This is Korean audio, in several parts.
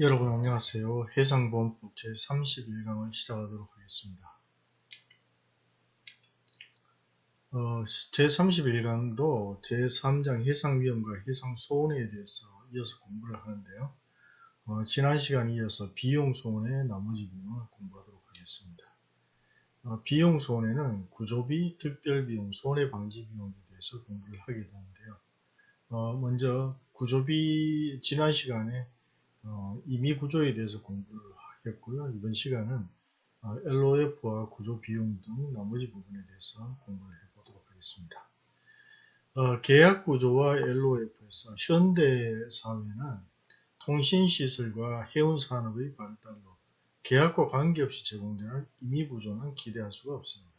여러분 안녕하세요. 해상보험법 제31강을 시작하도록 하겠습니다. 어, 제31강도 제3장 해상위험과 해상소원에 대해서 이어서 공부를 하는데요. 어, 지난 시간에 이어서 비용소원의 나머지 부분을 공부하도록 하겠습니다. 어, 비용소원에는 구조비, 특별비용, 손해방지비용에 대해서 공부를 하게 되는데요. 어, 먼저 구조비 지난 시간에 어, 임의 구조에 대해서 공부를 하겠고요. 이번 시간은 어, LOF와 구조 비용 등 나머지 부분에 대해서 공부를 해보도록 하겠습니다. 어, 계약 구조와 LOF에서 현대 사회는 통신시설과 해운산업의 발달로 계약과 관계없이 제공되는 임의 구조는 기대할 수가 없습니다.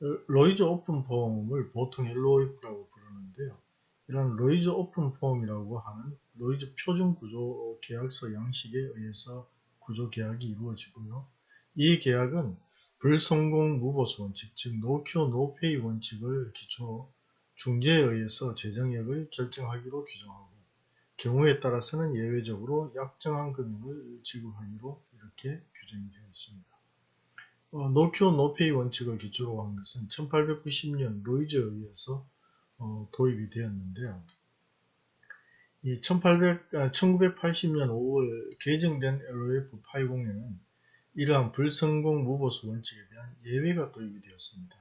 어, Lloyd's Open Form을 보통 LOF라고 부르는데요. 이런 Lloyd's Open Form이라고 하는 로이즈 표준 구조 계약서 양식에 의해서 구조 계약이 이루어지고요. 이 계약은 불성공 무보수 원칙, 즉 no cure no pay 원칙을 기초로 중재에 의해서 재정액을 결정하기로 규정하고 경우에 따라서는 예외적으로 약정한 금액을 지급하기로 이렇게 규정이 되어 있습니다. 어, no cure no pay 원칙을 기초로 한 것은 1890년 로이즈에 의해서 어, 도입이 되었는데요. 이 1800, 1980년 5월 개정된 LOF 80에는 이러한 불성공 무보수 원칙에 대한 예외가 도입이 되었습니다.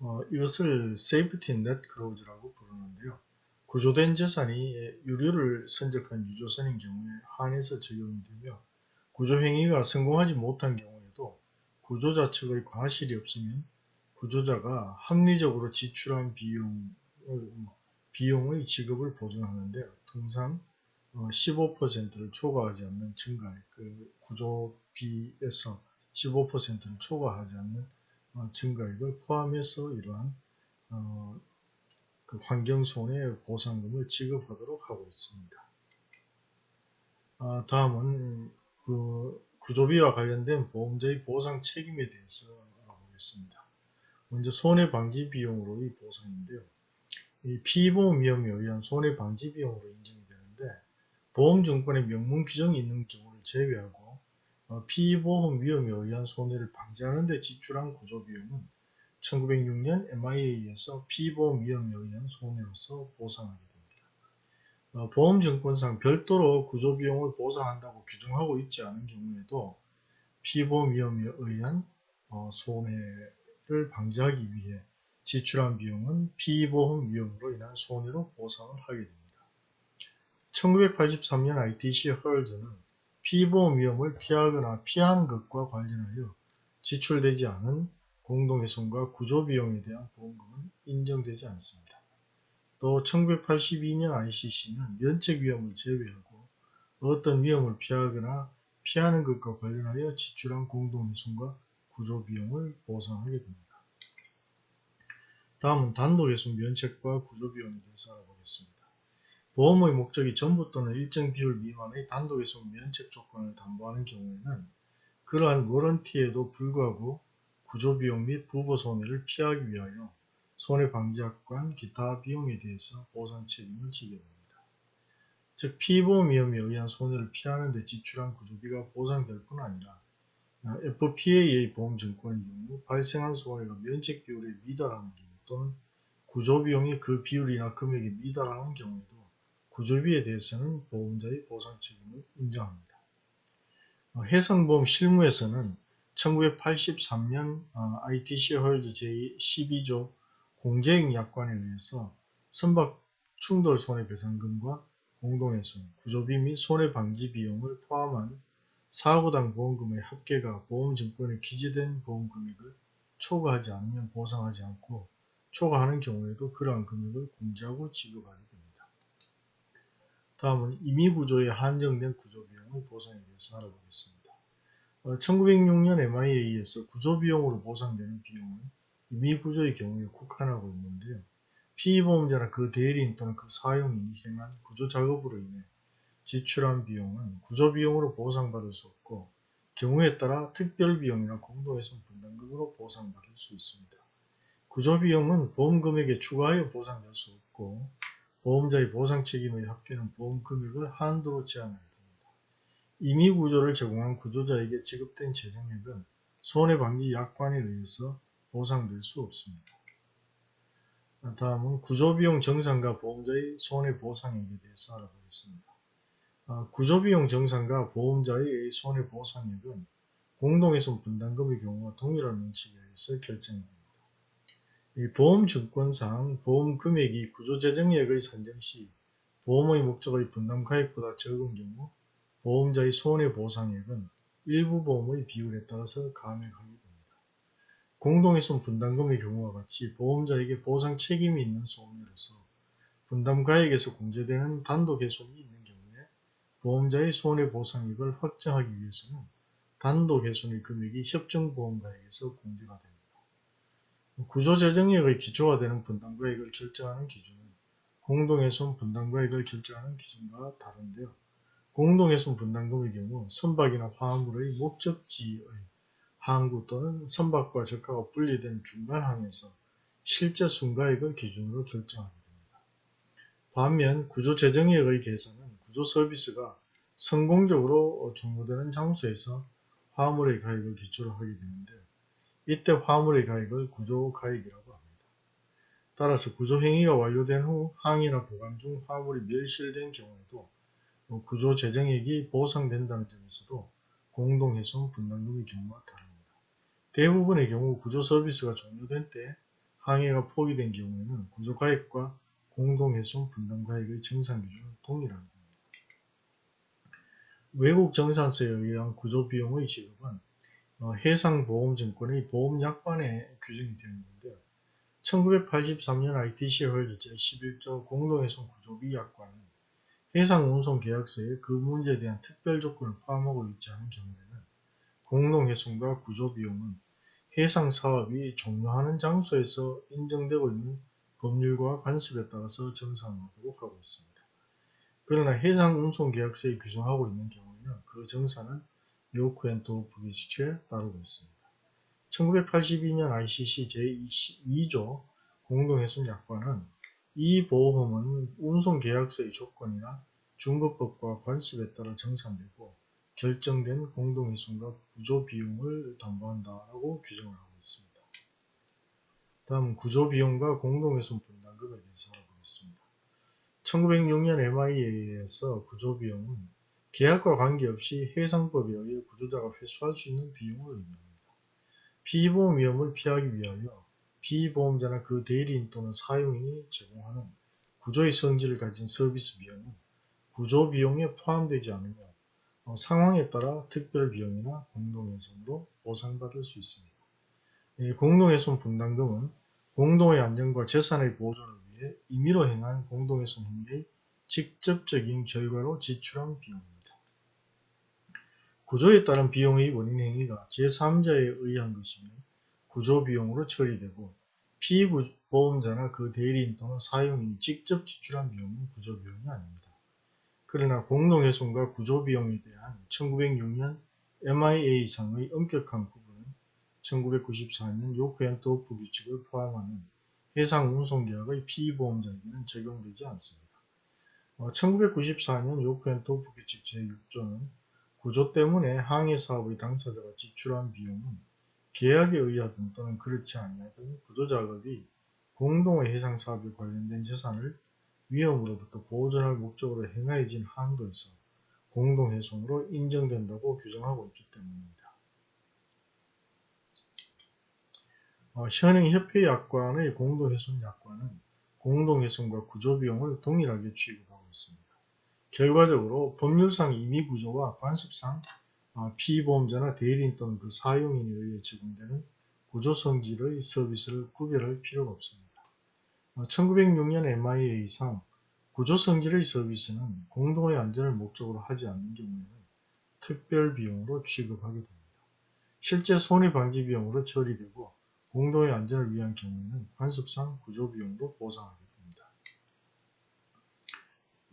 어, 이것을 safety net clause라고 부르는데요. 구조된 재산이 유류를 선적한 유조선인 경우에 한해서 적용이 되며 구조행위가 성공하지 못한 경우에도 구조자 측의 과실이 없으면 구조자가 합리적으로 지출한 비용, 비용의 지급을 보증하는데 통상 15%를 어, 초과하지 않는 증가액, 그 구조비에서 15%를 초과하지 않는 어, 증가액을 포함해서 이러한 어, 그 환경손해 보상금을 지급하도록 하고 있습니다. 아, 다음은 그 구조비와 관련된 보험자의 보상 책임에 대해서 알아보겠습니다. 먼저 손해방지 비용으로의 보상인데요. 이 피보험 위험에 의한 손해방지 비용으로 인정이 되는데 보험증권의 명문 규정이 있는 경우를 제외하고 어, 피보험 위험에 의한 손해를 방지하는 데 지출한 구조비용은 1906년 MIA에서 피보험 위험에 의한 손해로서 보상하게 됩니다. 어, 보험증권상 별도로 구조비용을 보상한다고 규정하고 있지 않은 경우에도 피보험 위험에 의한 어, 손해를 방지하기 위해 지출한 비용은 피보험 위험으로 인한 손해로 보상을 하게 됩니다. 1983년 ITC 헐즈는 피보험 위험을 피하거나 피하는 것과 관련하여 지출되지 않은 공동훼손과 구조비용에 대한 보험금은 인정되지 않습니다. 또 1982년 ICC는 면책 위험을 제외하고 어떤 위험을 피하거나 피하는 것과 관련하여 지출한 공동훼손과 구조비용을 보상하게 됩니다. 다음은 단독훼손 면책과 구조비용에 대해서 알아보겠습니다. 보험의 목적이 전부 또는 일정 비율 미만의 단독훼손 면책 조건을 담보하는 경우에는 그러한 워런티에도 불구하고 구조비용 및 부보 손해를 피하기 위하여 손해방지학관 기타 비용에 대해서 보상 책임을 지게 됩니다. 즉 피보험 위험에 의한 손해를 피하는 데 지출한 구조비가 보상될 뿐 아니라 FPA의 보험증권의 경우 발생한 손해가 면책 비율에 미달하는 경우 또는 구조비용이 그 비율이나 금액에 미달하는 경우에도 구조비에 대해서는 보험자의 보상 책임을 인정합니다. 어, 해상보험 실무에서는 1983년 ITC 헐즈 제12조 공제액 약관에 의해서 선박 충돌 손해배상금과 공동훼손, 구조비 및 손해방지 비용을 포함한 사고당 보험금의 합계가 보험증권에 기재된 보험금액을 초과하지 않으면 보상하지 않고 초과하는 경우에도 그러한 금액을 공제하고 지급하게 됩니다. 다음은 임의구조에 한정된 구조비용의 보상에 대해서 알아보겠습니다. 1906년 MIA에서 구조비용으로 보상되는 비용은 임의구조의 경우에 국한하고 있는데요. 피보험자나 그 대리인 또는 그 사용이 행한 구조작업으로 인해 지출한 비용은 구조비용으로 보상받을 수 없고 경우에 따라 특별비용이나 공동훼손 분담금으로 보상받을 수 있습니다. 구조비용은 보험금액에 추가하여 보상될 수 없고 보험자의 보상 책임의 합계는 보험금액을 한도로 제한하게 됩니다. 임의 구조를 제공한 구조자에게 지급된 재정액은 손해방지 약관에 의해서 보상될 수 없습니다. 다음은 구조비용 정산과 보험자의 손해보상액에 대해서 알아보겠습니다. 아, 구조비용 정산과 보험자의 손해보상액은 공동훼손 분담금의 경우와 동일한 원칙에 의해서 결정됩니다. 보험증권상 보험 금액이 구조재정액의 산정 시 보험의 목적의 분담가액보다 적은 경우 보험자의 손해보상액은 일부 보험의 비율에 따라서 감액하게 됩니다. 공동훼손 분담금의 경우와 같이 보험자에게 보상 책임이 있는 소음으로서 분담가액에서 공제되는 단독훼손이 있는 경우에 보험자의 손해보상액을 확정하기 위해서는 단독훼손의 금액이 협정보험가액에서 공제가 됩니다. 구조재정액의 기초가 되는 분담가액을 결정하는 기준은 공동훼손 분담가액을 결정하는 기준과 다른데요. 공동훼손 분담금의 경우 선박이나 화물의 목적지의 항구 또는 선박과 적하가 분리된 중간항에서 실제 순가액을 기준으로 결정하게 됩니다. 반면 구조재정액의 계산은 구조서비스가 성공적으로 종료되는 장소에서 화물의 가액을 기초로 하게 되는데 이때 화물의 가액을 구조가액이라고 합니다. 따라서 구조행위가 완료된 후 항이나 보관 중 화물이 멸실된 경우에도 구조재정액이 보상된다는 점에서도 공동훼손 분담금의 경우와 다릅니다. 대부분의 경우 구조 서비스가 종료된 때 항해가 포기된 경우에는 구조가액과 공동훼손 분담가액의 정산기준은 동일합니다. 외국 정산서에 의한 구조비용의 지급은 어, 해상보험증권의 보험약관에 규정이 되어 있는데요. 1983년 ITC 헐즈 제11조 공동훼손 구조비 약관은 해상운송계약서에 그 문제에 대한 특별 조건을 포함하고 있지 않은 경우에는 공동훼손과 구조비용은 해상 사업이 종료하는 장소에서 인정되고 있는 법률과 관습에 따라서 정산하도록 하고 있습니다. 그러나 해상운송계약서에 규정하고 있는 경우에는 그 정산은 요크앤도프 규칙에 따르고 있습니다. 1982년 ICC 제2조 공동훼손 약관은 이 보험은 운송계약서의 조건이나 중급법과 관습에 따라 정산되고 결정된 공동훼손과 구조비용을 담보한다라고 규정을 하고 있습니다. 다음 구조비용과 공동훼손 분담금에 대해서 알아보겠습니다. 1906년 MIA에서 구조비용은 계약과 관계없이 해상법에 의해 구조자가 회수할 수 있는 비용을 의미합니다. 피보험 위험을 피하기 위하여 피보험자나 그 대리인 또는 사용인이 제공하는 구조의 성질을 가진 서비스 비용은 구조 비용에 포함되지 않으며 어, 상황에 따라 특별 비용이나 공동훼손으로 보상받을 수 있습니다. 공동훼손 분담금은 공동의 안전과 재산의 보존을 위해 임의로 행한 공동훼손 행위의 직접적인 결과로 지출한 비용입니다. 구조에 따른 비용의 원인 행위가 제3자에 의한 것이면 구조 비용으로 처리되고 피보험자나 그 대리인 또는 사용인이 직접 지출한 비용은 구조 비용이 아닙니다. 그러나 공동훼손과 구조 비용에 대한 1906년 MIA상의 엄격한 구분은 1994년 요크앤도프 규칙을 포함하는 해상 운송계약의 피보험자에게는 적용되지 않습니다. 1994년 요크앤도프 규칙 제6조는 구조 때문에 항해 사업의 당사자가 지출한 비용은 계약에 의하든 또는 그렇지 아니하든 구조작업이 공동의 해상사업에 관련된 재산을 위험으로부터 보존할 목적으로 행하여진 한도에서 공동훼손으로 인정된다고 규정하고 있기 때문입니다. 어, 현행 협회약관의 공동훼손 약관은 공동훼손과 구조비용을 동일하게 취급하고 있습니다. 결과적으로 법률상 임의 구조와 관습상 어, 피보험자나 대리인 또는 그 사용인에 의해 제공되는 구조 성질의 서비스를 구별할 필요가 없습니다. 1906년 MIA상 구조 성질의 서비스는 공동의 안전을 목적으로 하지 않는 경우에는 특별 비용으로 취급하게 됩니다. 실제 손해방지 비용으로 처리되고 공동의 안전을 위한 경우에는 관습상 구조 비용으로 보상하게 됩니다.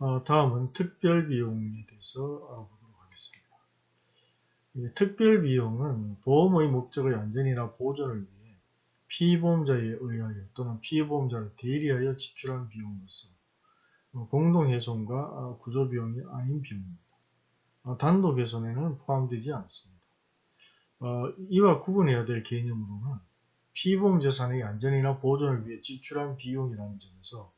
어, 다음은 특별 비용에 대해서 알아보도록 하겠습니다. 특별 비용은 보험의 목적의 안전이나 보존을 위해 피보험자에 의하여 또는 피보험자를 대리하여 지출한 비용으로서 공동훼손과 구조비용이 아닌 비용입니다. 어, 단독훼손에는 포함되지 않습니다. 어, 이와 구분해야 될 개념으로는 피보험 재산의 안전이나 보존을 위해 지출한 비용이라는 점에서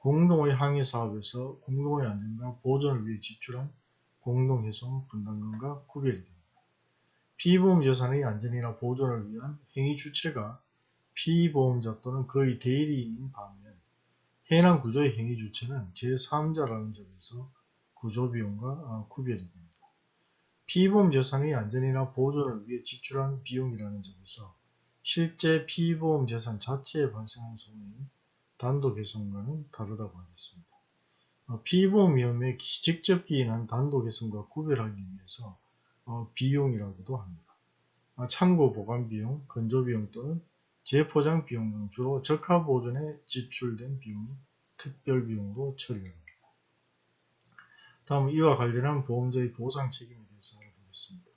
공동의 항해 사업에서 공동의 안전과 보존을 위해 지출한 공동훼손 분담금과 구별이 됩니다. 피보험 재산의 안전이나 보존을 위한 행위 주체가 피보험자 또는 그의 대리인인 반면 해당 구조의 행위 주체는 제3자라는 점에서 구조비용과 어, 구별이 됩니다. 피보험 재산의 안전이나 보존을 위해 지출한 비용이라는 점에서 실제 피보험 재산 자체에 발생한 손해인 단독훼손과는 다르다고 하겠습니다. 어, 피보험 위험에 직접 기인한 단독훼손과 구별하기 위해서 어, 비용이라고도 합니다. 아, 창고 보관 비용, 건조 비용 또는 재포장 비용 등 주로 적합 보존에 지출된 비용이 특별 비용으로 처리됩니다. 다음 이와 관련한 보험자의 보상 책임에 대해서 알아보겠습니다.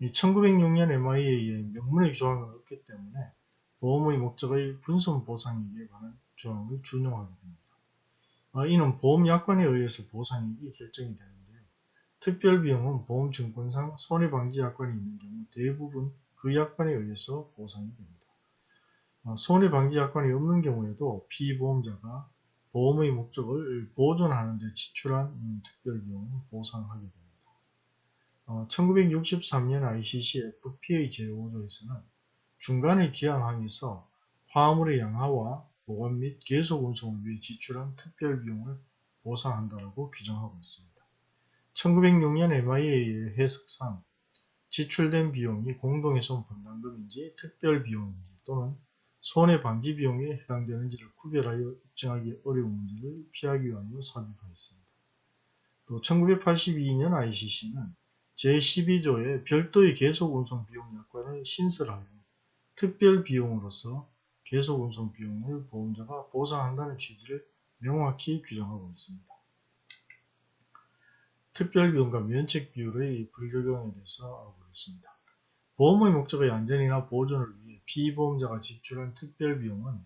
1906년 MIA에 명문의 조항은 없기 때문에 보험의 목적의 분선 보상액에 관한 조항을 준용하게 됩니다. 아, 이는 보험약관에 의해서 보상액이 결정이 되는데요. 특별비용은 보험증권상 손해방지약관이 있는 경우 대부분 그 약관에 의해서 보상이 됩니다. 아, 손해방지약관이 없는 경우에도 피보험자가 보험의 목적을 보존하는 데 지출한 음, 특별비용을 보상하게 됩니다. 어, 1963년 ICC FPA 제5조에서는 중간에 기항항에서 화물의 양하와 보관 및 계속 운송을 위해 지출한 특별 비용을 보상한다고 규정하고 있습니다. 1906년 MIA의 해석상 지출된 비용이 공동훼손 분담금인지 특별 비용인지 또는 손해방지 비용에 해당되는지를 구별하여 입증하기 어려운 문제를 피하기 위하여 삽입하였습니다. 또 1982년 ICC는 제12조의 별도의 계속 운송 비용 약관을 신설하여 특별 비용으로서 계속 운송 비용을 보험자가 보상한다는 취지를 명확히 규정하고 있습니다. 특별 비용과 면책 비율의 불적용에 대해서 알아보겠습니다. 보험의 목적의 안전이나 보존을 위해 피보험자가 지출한 특별 비용은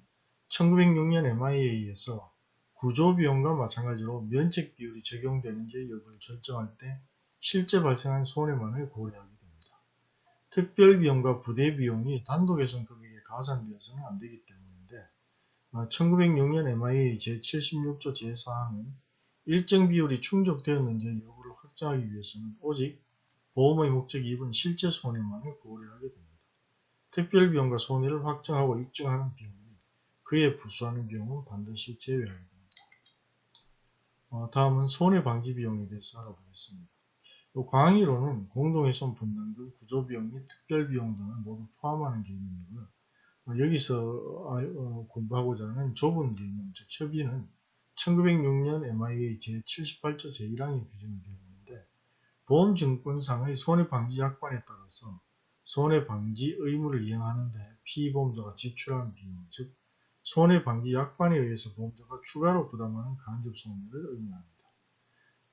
1906년 MIA에서 구조 비용과 마찬가지로 면책 비율이 적용되는지 여부를 결정할 때 실제 발생한 손해만을 고려하게 됩니다. 특별비용과 부대비용이 단독훼손 금액에 가산되어서는 안되기 때문인데 1906년 MIA 제76조 제4항은 일정 비율이 충족되었는지 여부를 확정하기 위해서는 오직 보험의 목적이 입은 실제 손해만을 고려하게 됩니다. 특별비용과 손해를 확정하고 입증하는 비용이 그에 부수하는 비용은 반드시 제외하게 됩니다. 어, 다음은 손해방지 비용에 대해서 알아보겠습니다. 광의로는 공동훼손 분담금, 구조비용 및 특별비용 등을 모두 포함하는 개념이고요. 어, 여기서 아, 어, 공부하고자 하는 좁은 개념, 즉 협의는 1906년 MIA 제78조 제1항에 규정이 되어 있는데 보험증권상의 손해방지약관에 따라서 손해방지 의무를 이행하는데 피보험자가 지출한 비용, 즉 손해방지 약관에 의해서 보험자가 추가로 부담하는 간접손해를 의미합니다.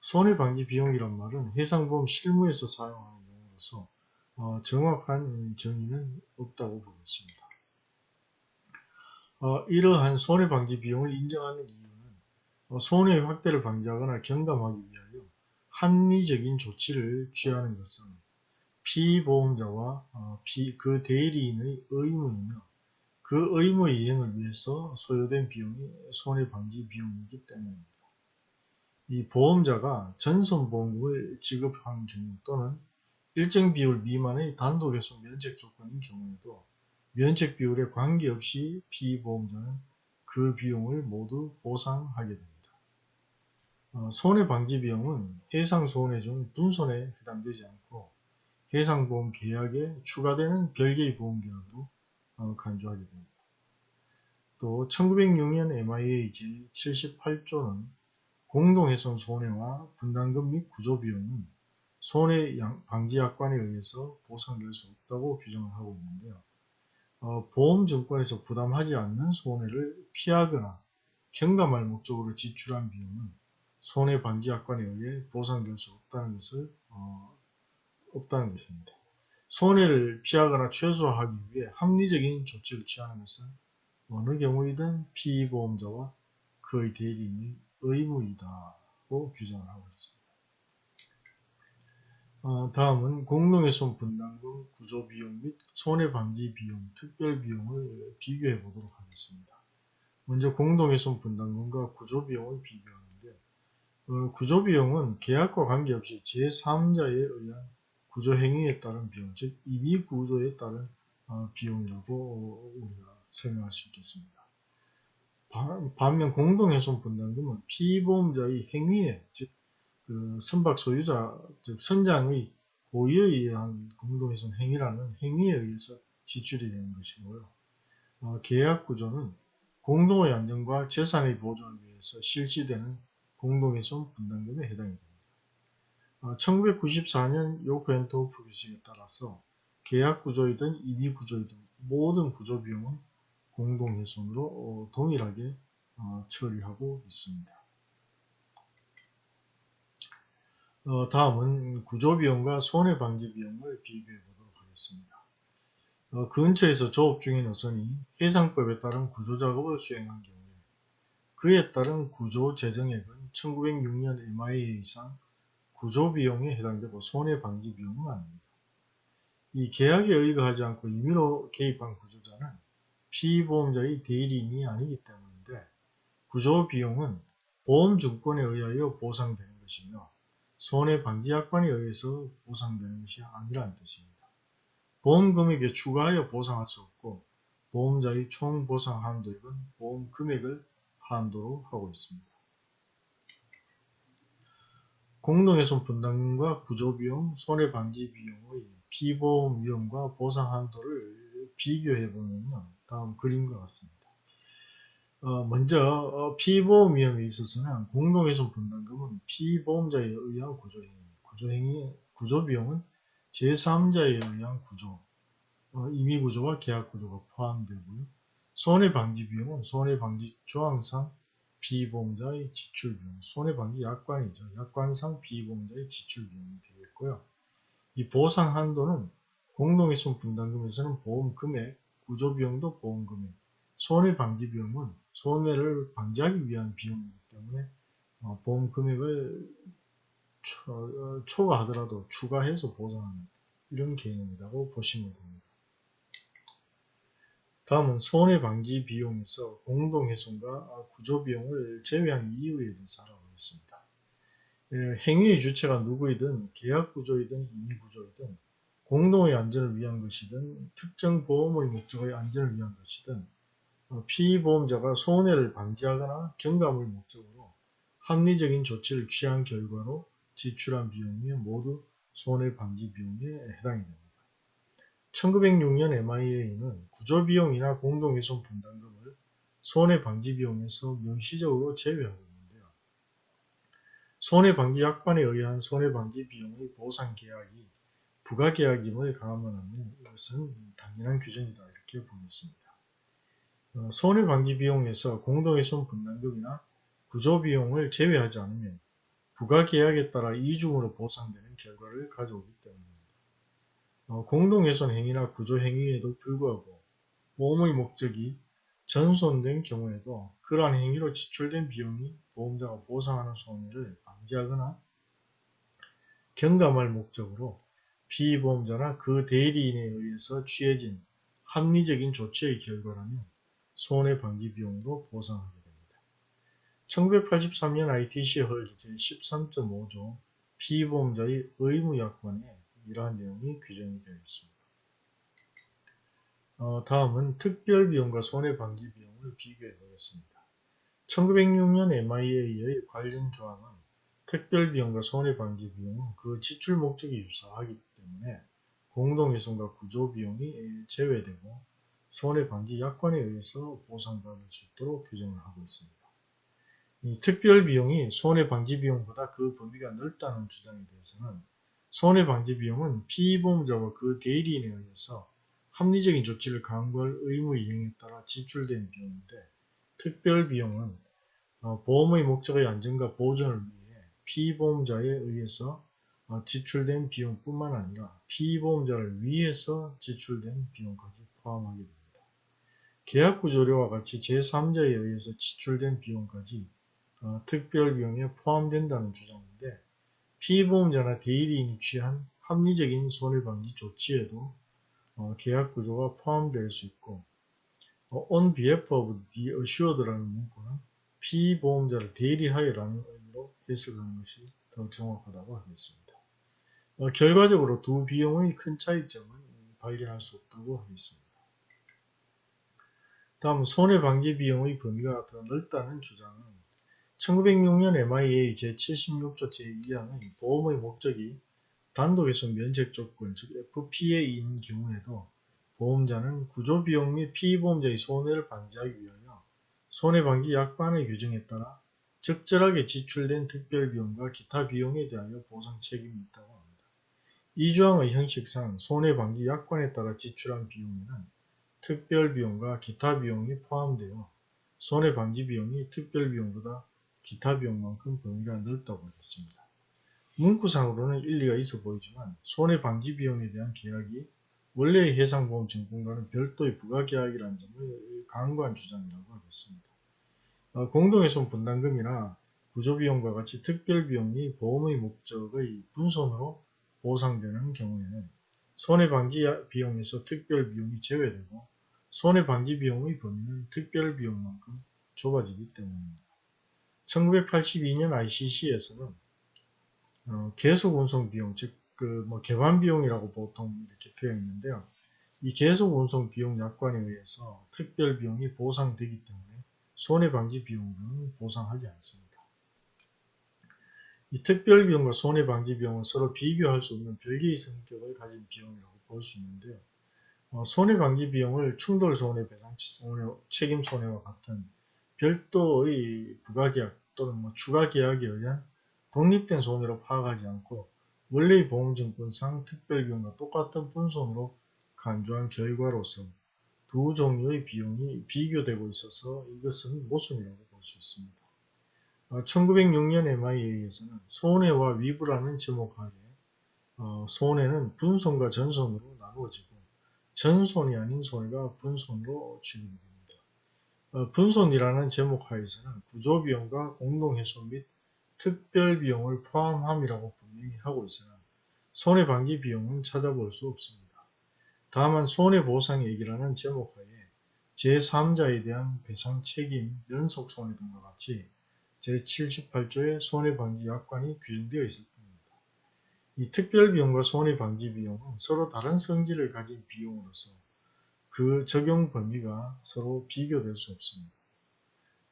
손해방지 비용이란 말은 해상보험 실무에서 사용하는 용어로서 어, 정확한 정의는 없다고 보겠습니다. 어, 이러한 손해방지 비용을 인정하는 이유는 어, 손해 확대를 방지하거나 경감하기 위하여 합리적인 조치를 취하는 것은 피보험자와 어, 피, 그 대리인의 의무이며 그 의무 이행을 위해서 소요된 비용이 손해방지 비용이기 때문입니다. 이 보험자가 전손보험금을 지급한 경우 또는 일정 비율 미만의 단독훼손 면책 조건인 경우에도 면책 비율에 관계없이 피보험자는 그 비용을 모두 보상하게 됩니다. 어, 손해방지 비용은 해상손해 중 분손에 해당되지 않고 해상보험 계약에 추가되는 별개의 보험계약으로 어, 간주하게 됩니다. 또 1906년 MIA 제78조는 공동훼손 손해와 분담금 및 구조비용은 손해 방지약관에 의해서 보상될 수 없다고 규정을 하고 있는데요. 어, 보험증권에서 부담하지 않는 손해를 피하거나 경감할 목적으로 지출한 비용은 손해방지약관에 의해 보상될 수 없다는 것을 어, 없다는 것입니다. 손해를 피하거나 최소화하기 위해 합리적인 조치를 취하는 것은 어느 경우이든 피보험자와 그의 대리인이 의무이다고 규정을 하고 있습니다. 어, 다음은 공동훼손 분담금 구조 비용 및 손해방지 비용, 특별 비용을 비교해 보도록 하겠습니다. 먼저 공동훼손 분담금과 구조 비용을 비교하는데 어, 구조 비용은 계약과 관계없이 제3자에 의한 구조 행위에 따른 비용, 즉 이미 구조에 따른 어, 비용이라고 우리가 설명할 수 있겠습니다. 반면 공동훼손 분담금은 피보험자의 행위에 즉 그 선박 소유자 즉 선장의 고의에 의한 공동훼손 행위라는 행위에 의해서 지출이 되는 것이고요. 어, 계약 구조는 공동의 안전과 재산의 보존을 위해서 실시되는 공동훼손 분담금에 해당이 됩니다. 어, 1994년 요크앤토프 규칙에 따라서 계약 구조이든 임의 구조이든 모든 구조 비용은 공동훼손으로 어, 동일하게 어, 처리하고 있습니다. 어, 다음은 구조비용과 손해방지비용을 비교해 보도록 하겠습니다. 어, 근처에서 조업 중인 어선이 해상법에 따른 구조작업을 수행한 경우에 그에 따른 구조 재정액은 1906년 MIA 이상 구조비용에 해당되고 손해방지비용은 아닙니다. 이 계약에 의거하지 않고 임의로 개입한 구조자는 피보험자의 대리인이 아니기 때문인데 구조비용은 보험증권에 의하여 보상되는 것이며 손해방지약관에 의해서 보상되는 것이 아니라는 뜻입니다. 보험금액에 추가하여 보상할 수 없고 보험자의 총 보상 한도액은 보험 금액을 한도로 하고 있습니다. 공동훼손 분담금과 구조비용, 손해방지 비용의 피보험 위험과 보상 한도를 비교해 보면 다음 그림과 같습니다. 어, 먼저 어, 피보험 위험에 있어서는 공동훼손 분담금은 피보험자에 의한 구조행위, 구조행위, 구조비용은 제3자에 의한 구조, 어, 임의구조와 계약구조가 포함되고요. 손해방지 비용은 손해방지 조항상 피보험자의 지출비용, 손해방지 약관이죠. 약관상 피보험자의 지출비용이 되겠고요. 이 보상 한도는 공동훼손 분담금에서는 보험 금액, 구조비용도 보험 금액, 손해방지 비용은 손해를 방지하기 위한 비용이기 때문에 어, 보험 금액을 초, 어, 초과하더라도 추가해서 보상하는 이런 개념이라고 보시면 됩니다. 다음은 손해방지 비용에서 공동훼손과 구조비용을 제외한 이유에 대해서 알아보겠습니다. 예, 행위의 주체가 누구이든 계약구조이든 임의구조이든 공동의 안전을 위한 것이든 특정 보험의 목적의 안전을 위한 것이든 어, 피보험자가 손해를 방지하거나 경감을 목적으로 합리적인 조치를 취한 결과로 지출한 비용이 모두 손해방지 비용에 해당이 됩니다. 1906년 MIA는 구조비용이나 공동훼손 분담금을 손해방지 비용에서 명시적으로 제외하고 있는데요. 손해방지 약관에 의한 손해방지 비용의 보상 계약이 부가계약임을 하면 이것은 당연한 규정이다 이렇게 보겠습니다. 어, 손해방지비용에서 공동훼손 분담금이나 구조비용을 제외하지 않으면 부가계약에 따라 이중으로 보상되는 결과를 가져오기 때문입니다. 어, 공동훼손 행위나 구조행위에도 불구하고 보험의 목적이 전손된 경우에도 그러한 행위로 지출된 비용이 보험자가 보상하는 손해를 방지하거나 경감할 목적으로 피보험자나 그 대리인에 의해서 취해진 합리적인 조치의 결과라면 손해방지 비용으로 보상하게 됩니다. 1983년 ITC 헐 제13.5조 피보험자의 의무약관에 이러한 내용이 규정이 되어 있습니다. 어, 다음은 특별비용과 손해방지 비용을 비교해 보겠습니다. 1906년 MIA의 관련 조항은 특별비용과 손해방지 비용은 그 지출 목적이 유사하기 때문에 공동훼손과 구조 비용이 제외되고 손해방지 약관에 의해서 보상받을 수 있도록 규정을 하고 있습니다. 이 특별 비용이 손해방지 비용보다 그 범위가 넓다는 주장에 대해서는 손해방지 비용은 피보험자와 그 대리인에 의해서 합리적인 조치를 강구할 의무 이행에 따라 지출된 비용인데 특별 비용은 어, 보험의 목적의 안전과 보존을 위해 피보험자에 의해서 어, 지출된 비용뿐만 아니라 피보험자를 위해서 지출된 비용까지 포함하게 됩니다. 계약 구조료와 같이 제3자에 의해서 지출된 비용까지 어, 특별비용에 포함된다는 주장인데 피보험자나 대리인이 취한 합리적인 손해방지 조치에도 어, 계약 구조가 포함될 수 있고 어, on behalf of the assured라는 문구는 피보험자를 대리하여라는 의미로 해석하는 것이 더 정확하다고 하겠습니다. 어, 결과적으로 두 비용의 큰 차이점은 발견할 수 없다고 하겠습니다. 다음 손해방지 비용의 범위가 더 넓다는 주장은 1906년 MIA 제76조 제2항의 보험의 목적이 단독에서 면책 조건, 즉 FPA인 경우에도 보험자는 구조비용 및 피보험자의 손해를 방지하기 위하여 손해방지 약관의 규정에 따라 적절하게 지출된 특별비용과 기타 비용에 대하여 보상 책임이 있다고. 이 조항의 형식상 손해방지 약관에 따라 지출한 비용에는 특별비용과 기타 비용이 포함되어 손해방지 비용이 특별비용보다 기타 비용만큼 범위가 넓다고 하겠습니다. 문구상으로는 일리가 있어 보이지만 손해방지 비용에 대한 계약이 원래의 해상보험 증권과는 별도의 부가계약이라는 점을 강구한 주장이라고 하겠습니다. 어, 공동훼손 분담금이나 구조비용과 같이 특별비용이 보험의 목적의 분손으로 보상되는 경우에는 손해방지 비용에서 특별 비용이 제외되고 손해방지 비용의 범위는 특별 비용만큼 좁아지기 때문입니다. 1982년 ICC에서는 어, 계속 운송 비용, 즉, 그, 뭐, 개반 비용이라고 보통 이렇게 표현했는데요. 이 계속 운송 비용 약관에 의해서 특별 비용이 보상되기 때문에 손해방지 비용은 보상하지 않습니다. 이 특별 비용과 손해 방지 비용은 서로 비교할 수 없는 별개의 성격을 가진 비용이라고 볼 수 있는데요. 어, 손해 방지 비용을 충돌 손해 배상 손해, 책임 손해와 같은 별도의 부가계약 또는 뭐 추가 계약에 의한 독립된 손해로 파악하지 않고 원래의 보험증권상 특별 비용과 똑같은 분손으로 간주한 결과로서 두 종류의 비용이 비교되고 있어서 이것은 모순이라고 볼 수 있습니다. 1906년 MIA에서는 손해와 위부라는 제목하에 어, 손해는 분손과 전손으로 나누어지고 전손이 아닌 손해가 분손으로 됩니다. 어, 분손이라는 제목하에서는 구조비용과 공동훼손 및 특별비용을 포함함이라고 분명히 하고 있으나 손해방지 비용은 찾아볼 수 없습니다. 다만 손해보상액이라는 제목하에 제3자에 대한 배상 책임, 연속 손해 등과 같이 제78조의 손해방지 약관이 규정되어 있을 뿐입니다. 이 특별비용과 손해방지 비용은 서로 다른 성질을 가진 비용으로서 그 적용 범위가 서로 비교될 수 없습니다.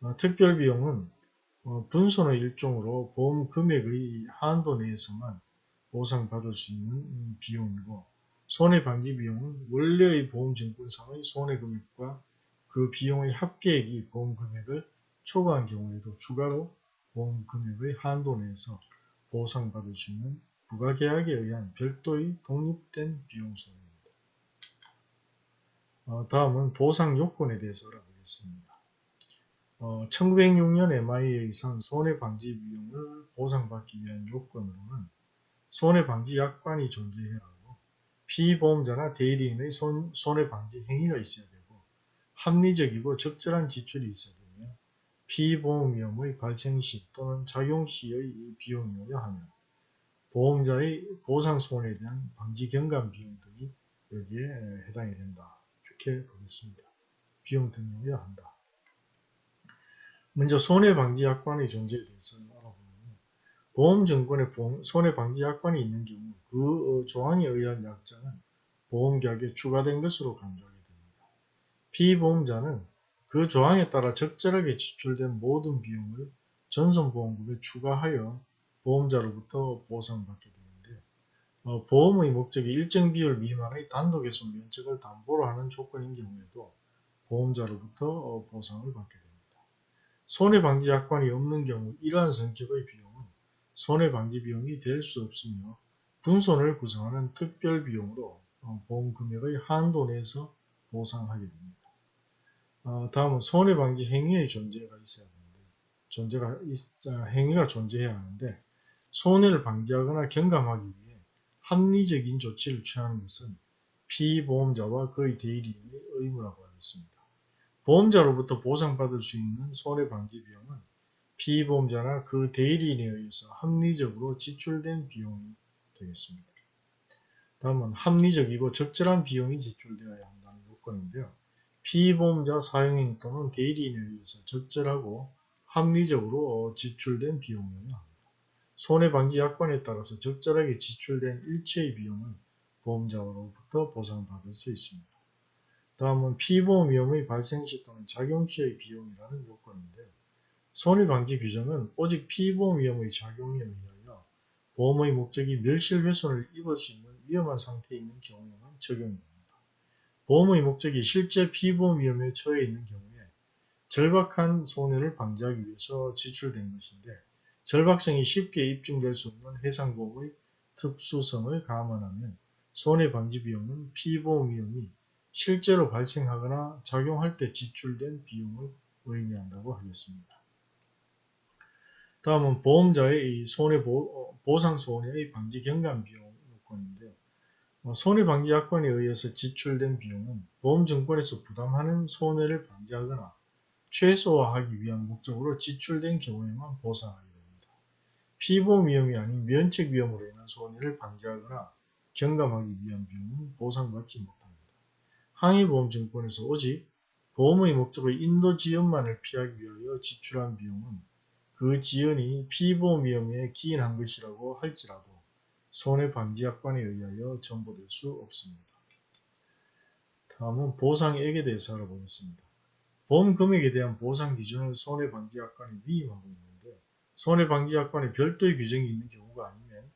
어, 특별비용은 어, 분손의 일종으로 보험 금액의 한도 내에서만 보상받을 수 있는 비용이고 손해방지 비용은 원래의 보험증권상의 손해금액과 그 비용의 합계액이 보험금액을 초과한 경우에도 추가로 보험 금액의 한도 내에서 보상받을 수 있는 부가계약에 의한 별도의 독립된 비용 소입니다. 어, 다음은 보상 요건에 대해서 알아보겠습니다. 어, 1906년 MIA에선 손해방지 비용을 보상받기 위한 요건으로는 손해방지 약관이 존재해야 하고 피보험자나 대리인의 손, 손해방지 행위가 있어야 되고 합리적이고 적절한 지출이 있어야 되며 피보험 위험의 발생 시 또는 작용 시의 비용이어야 하며 보험자의 보상 손해에 대한 방지 경감 비용 등이 여기에 해당이 된다. 이렇게 보겠습니다. 비용 등이어야 한다. 먼저 손해방지약관의 존재에 대해서 알아보면 보험증권에 손해방지약관이 있는 경우 그 어, 조항에 의한 약자는 보험계약에 추가된 것으로 간주하게 됩니다. 피보험자는 그 조항에 따라 적절하게 지출된 모든 비용을 전손보험금에 추가하여 보험자로부터 보상받게 되는데 어, 보험의 목적이 일정 비율 미만의 단독에서 면책을 담보로 하는 조건인 경우에도 보험자로부터 어, 보상을 받게 됩니다. 손해방지 약관이 없는 경우 이러한 성격의 비용은 손해방지 비용이 될 수 없으며 분손을 구성하는 특별 비용으로 어, 보험 금액의 한도 내에서 보상하게 됩니다. 어, 다음은 손해방지 행위의 존재가 있어야 하는데 존재가 아, 행위가 존재해야 하는데 손해를 방지하거나 경감하기 위해 합리적인 조치를 취하는 것은 피보험자와 그의 대리인의 의무라고 하겠습니다. 보험자로부터 보상받을 수 있는 손해방지 비용은 피보험자나 그 대리인에 의해서 합리적으로 지출된 비용이 되겠습니다. 다음은 합리적이고 적절한 비용이 지출되어야 한다는 요건인데요. 피보험자 사용인 또는 대리인에 의해서 적절하고 합리적으로 지출된 비용이어야 합니다. 손해방지 약관에 따라서 적절하게 지출된 일체의 비용은 보험자로부터 보상받을 수 있습니다. 다음은 피보험 위험의 발생 시 또는 작용 시의 비용이라는 요건인데요. 손해방지 규정은 오직 피보험 위험의 작용에 의하여 보험의 목적이 멸실훼손을 입을 수 있는 위험한 상태에 있는 경우에만 적용됩니다. 보험의 목적이 실제 피보험 위험에 처해 있는 경우에 절박한 손해를 방지하기 위해서 지출된 것인데 절박성이 쉽게 입증될 수 없는 해상보험의 특수성을 감안하면 손해방지 비용은 피보험 위험이 실제로 발생하거나 작용할 때 지출된 비용을 의미한다고 하겠습니다. 다음은 보험자의 손해보, 보상손해의 방지 경감 비용. 손해방지약관에 의해서 지출된 비용은 보험증권에서 부담하는 손해를 방지하거나 최소화하기 위한 목적으로 지출된 경우에만 보상하게 됩니다. 피보험 위험이 아닌 면책 위험으로 인한 손해를 방지하거나 경감하기 위한 비용은 보상받지 못합니다. 항해보험증권에서 오직 보험의 목적의 인도 지연만을 피하기 위하여 지출한 비용은 그 지연이 피보험 위험에 기인한 것이라고 할지라도 손해방지약관에 의하여 전보될 수 없습니다. 다음은 보상액에 대해서 알아보겠습니다. 보험 금액에 대한 보상 기준을 손해방지약관이 위임하고 있는데 손해방지약관에 별도의 규정이 있는 경우가 아니면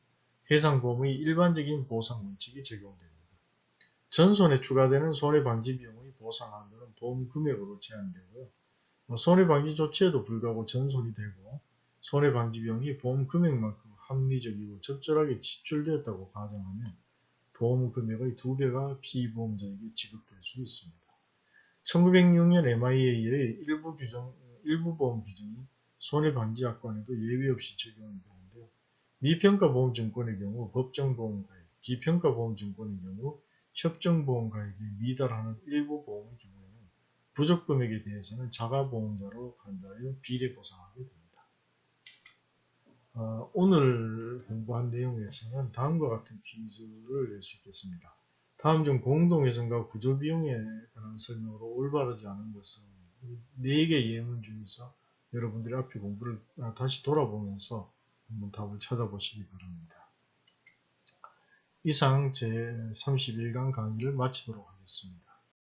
해상보험의 일반적인 보상 원칙이 적용됩니다. 전손에 추가되는 손해방지 비용의 보상 한도는 보험 금액으로 제한되고요. 뭐 손해방지 조치에도 불구하고 전손이 되고 손해방지 비용이 보험 금액만큼 합리적이고 적절하게 지출되었다고 가정하면 보험 금액의 두 배가 피보험자에게 지급될 수 있습니다. 1906년 MIA의 일부 규정, 일부 보험 규정이 손해방지약관에도 예외 없이 적용이 되는데요. 미평가보험증권의 경우 법정보험가액, 기평가보험증권의 경우 협정보험가액에 미달하는 일부 보험의 경우에는 부족금액에 대해서는 자가보험자로 간다하여 비례 보상하게 됩니다. 어, 오늘 공부한 내용에서는 다음과 같은 퀴즈를 낼 수 있겠습니다. 다음 중 공동회전과 구조비용에 관한 설명으로 올바르지 않은 것은 4개 예문 중에서 여러분들이 앞에 공부를 다시 돌아보면서 한번 답을 찾아보시기 바랍니다. 이상 제31강 강의를 마치도록 하겠습니다.